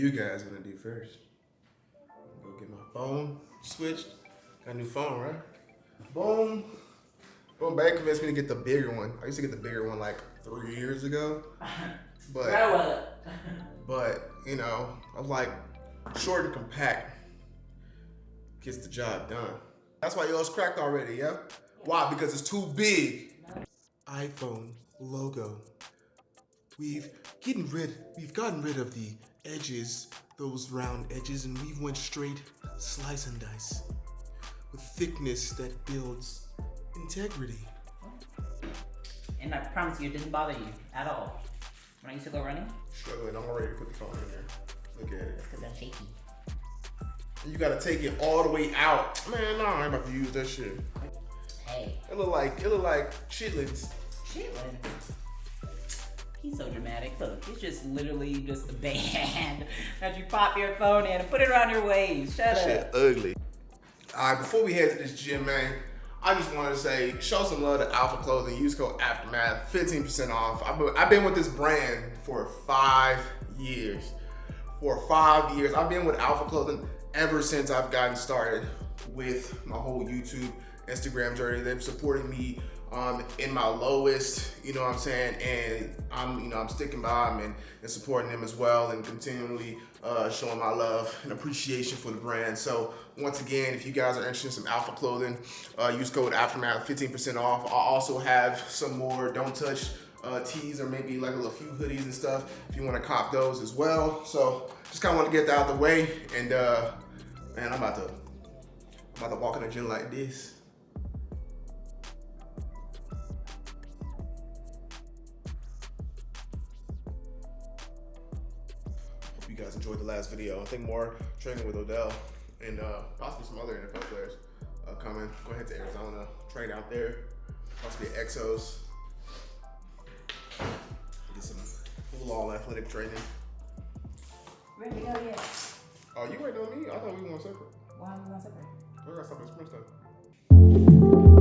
You guys gonna do first? Go get my phone switched. Got a new phone, right? Boom. Boom, Babe convinced me to get the bigger one. I used to get the bigger one like three years ago. But but you know, I was like short and compact gets the job done. That's why yours cracked already, yeah? Why? Because it's too big. iPhone logo. We've getting rid we've gotten rid of the edges, those round edges, and we went straight slice and dice. With thickness that builds integrity. And I promise you, it didn't bother you at all. When I used to go running, Struggling, I'm already put the phone in there. Look at it. because I'm shaky. You gotta take it all the way out. Man, no, I ain't about to use that shit. Hey, It look like it look like chitlins. Chitlin. He's so dramatic. Look, it's just literally just a band that you pop your phone in and put it around your waist. Shut Shit up. ugly. All right, before we head to this gym, man, I just wanted to say, show some love to Alpha Clothing. Use code Aftermath, 15% off. I've been, I've been with this brand for five years. For five years, I've been with Alpha Clothing ever since I've gotten started with my whole YouTube, Instagram journey. They've supported me um, in my lowest, you know what I'm saying? And I'm, you know, I'm sticking by them and, and supporting them as well and continually uh, showing my love and appreciation for the brand. So once again, if you guys are interested in some Alpha clothing, uh, use code Aftermath, 15% off. I'll also have some more Don't Touch uh, tees or maybe like a few hoodies and stuff if you want to cop those as well. So just kind of want to get that out the way. And uh, man, I'm about to, I'm about to walk in the gym like this. Last video. I think more training with Odell and uh, possibly some other NFL players uh, coming. Go ahead to Arizona, train out there, possibly Exos. Get some full all athletic training. Ready to go yet? Oh, you waiting on me? I thought we were going separate. Why am I going separate? I got something sprint stuff.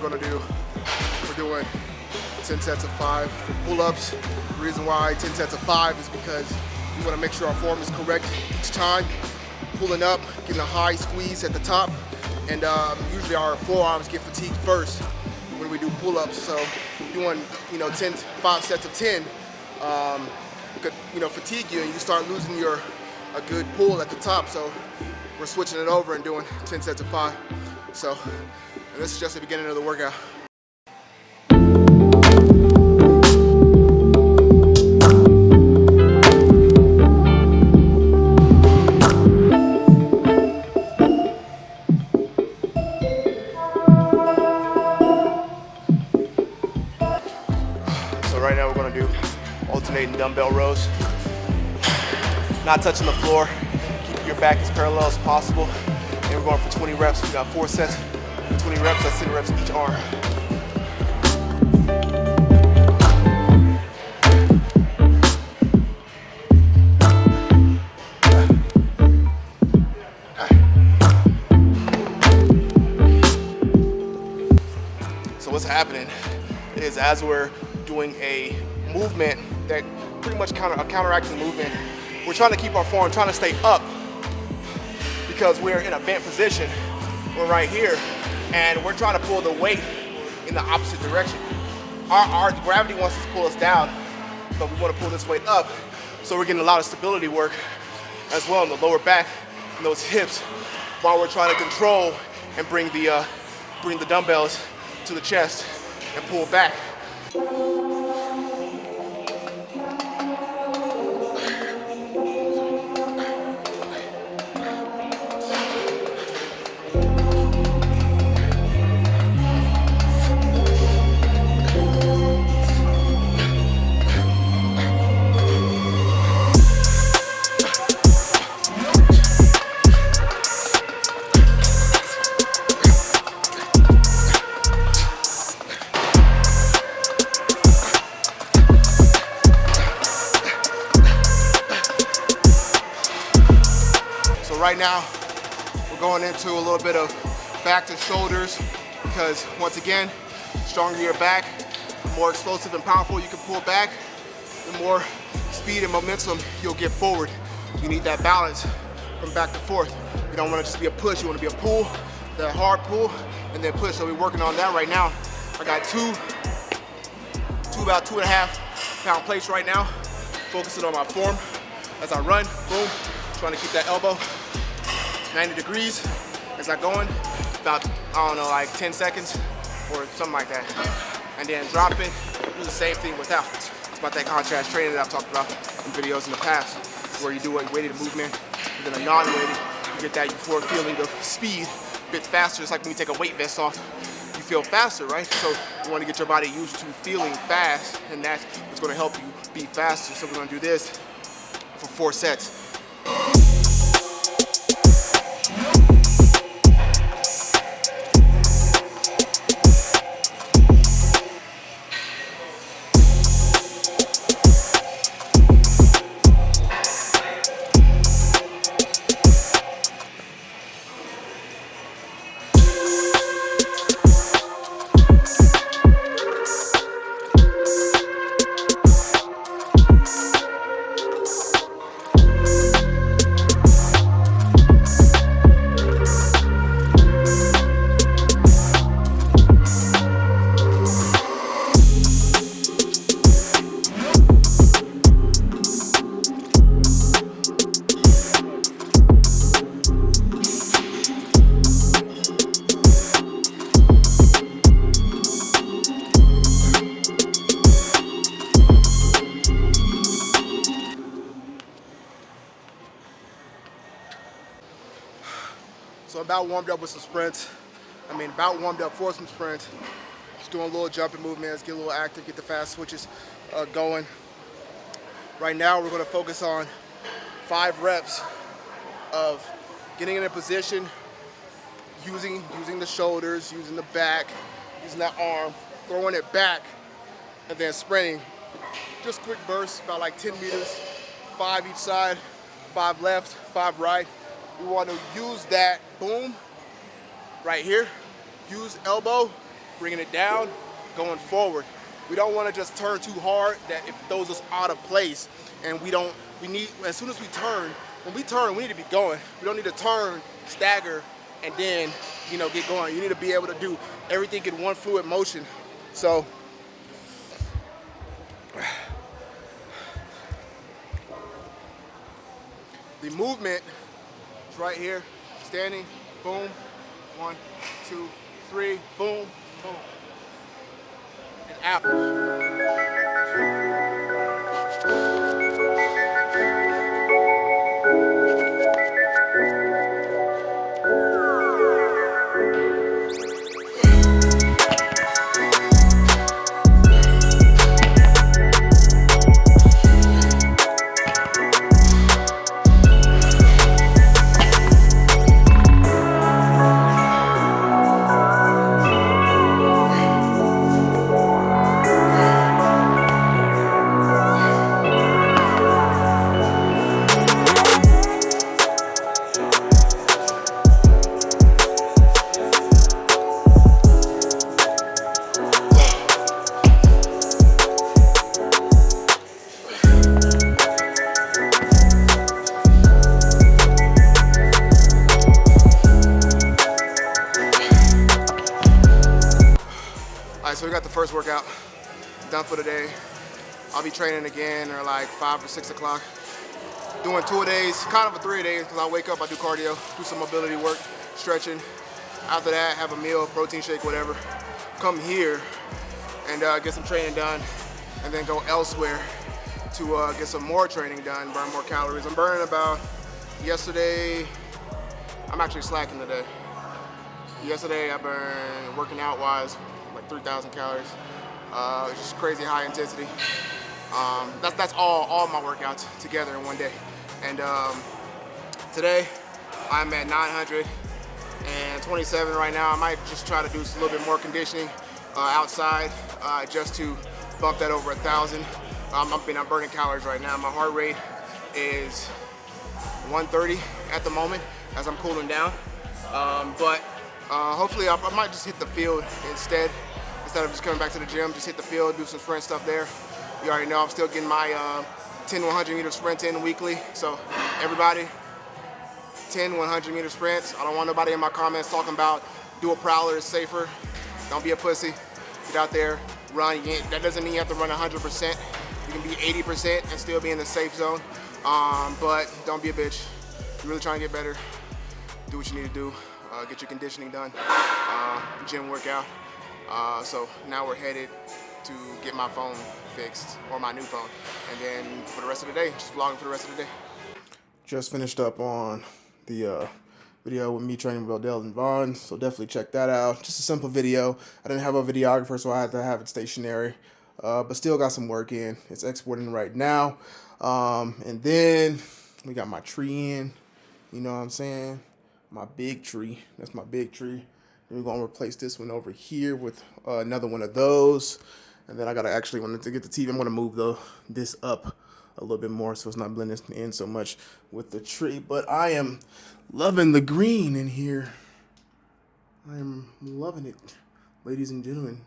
Gonna do, we're doing 10 sets of five for pull-ups. The reason why 10 sets of five is because we wanna make sure our form is correct each time. Pulling up, getting a high squeeze at the top, and um, usually our forearms get fatigued first when we do pull-ups. So doing, you know, 10, five sets of 10, um, could, you know, fatigue you and you start losing your, a good pull at the top. So we're switching it over and doing 10 sets of five. So this is just the beginning of the workout. So right now we're gonna do alternating dumbbell rows. Not touching the floor. Keep your back as parallel as possible. And we're going for 20 reps. We got four sets, 20 reps, that's 10 reps each arm. So what's happening is as we're doing a movement that pretty much counter a counteracting movement, we're trying to keep our form, trying to stay up because we're in a bent position. We're right here, and we're trying to pull the weight in the opposite direction. Our, our gravity wants to pull us down, but we want to pull this weight up. So we're getting a lot of stability work as well in the lower back and those hips while we're trying to control and bring the, uh, bring the dumbbells to the chest and pull back. Now, we're going into a little bit of back to shoulders because once again, stronger your back, the more explosive and powerful you can pull back, the more speed and momentum you'll get forward. You need that balance from back to forth. You don't want to just be a push, you want to be a pull, that hard pull, and then push. So we're working on that right now. I got two, two about two and a half pound plates right now, focusing on my form as I run, boom, trying to keep that elbow 90 degrees as I going, about, I don't know, like 10 seconds or something like that. And then drop it, do the same thing without. It's about that contrast training that I've talked about in videos in the past, where you do a weighted movement, and then a non-weighted, you get that euphoric feeling of speed, a bit faster. It's like when you take a weight vest off, you feel faster, right? So you want to get your body used to feeling fast, and that's what's going to help you be faster. So we're to do this for four sets. About warmed up with some sprints. I mean, about warmed up for some sprints. Just doing a little jumping movements, get a little active, get the fast switches uh, going. Right now, we're gonna focus on five reps of getting in a position, using, using the shoulders, using the back, using that arm, throwing it back, and then sprinting. Just quick bursts, about like 10 meters, five each side, five left, five right. We want to use that boom right here. Use elbow, bringing it down, going forward. We don't want to just turn too hard that it throws us out of place. And we don't, we need, as soon as we turn, when we turn, we need to be going. We don't need to turn, stagger, and then, you know, get going. You need to be able to do everything in one fluid motion. So, the movement right here, standing, boom, one, two, three, boom, boom. And out. Got the first workout done for the day. I'll be training again or like five or six o'clock. Doing two days, kind of a three days because I wake up, I do cardio, do some mobility work, stretching. After that, have a meal, protein shake, whatever. Come here and uh, get some training done and then go elsewhere to uh, get some more training done, burn more calories. I'm burning about, yesterday, I'm actually slacking today. Yesterday I burned, working out wise, 3,000 calories. Uh, it's just crazy high intensity. Um, that's that's all all my workouts together in one day. And um, today I'm at 927 right now. I might just try to do a little bit more conditioning uh, outside uh, just to bump that over a thousand. Um, been I'm burning calories right now. My heart rate is 130 at the moment. as I'm cooling down. Um, but uh, hopefully I, I might just hit the field instead instead of just coming back to the gym. Just hit the field, do some sprint stuff there. You already know I'm still getting my uh, 10 100 meter sprint in weekly. So everybody, 10 100 meter sprints. I don't want nobody in my comments talking about do a prowler is safer. Don't be a pussy. Get out there, run. that doesn't mean you have to run 100%. You can be 80% and still be in the safe zone. Um, but don't be a bitch. You're really trying to get better. Do what you need to do. Uh, get your conditioning done. Uh, gym workout. Uh, so now we're headed to get my phone fixed or my new phone. And then for the rest of the day, just vlogging for the rest of the day. Just finished up on the uh, video with me training with Odell and Vaughn, so definitely check that out. Just a simple video. I didn't have a videographer, so I had to have it stationary, uh, but still got some work in. It's exporting right now. Um, and then we got my tree in, you know what I'm saying? My big tree, that's my big tree. We're gonna replace this one over here with uh, another one of those. And then I gotta actually, when to get the TV, I'm gonna move the this up a little bit more so it's not blending in so much with the tree. But I am loving the green in here. I am loving it, ladies and gentlemen.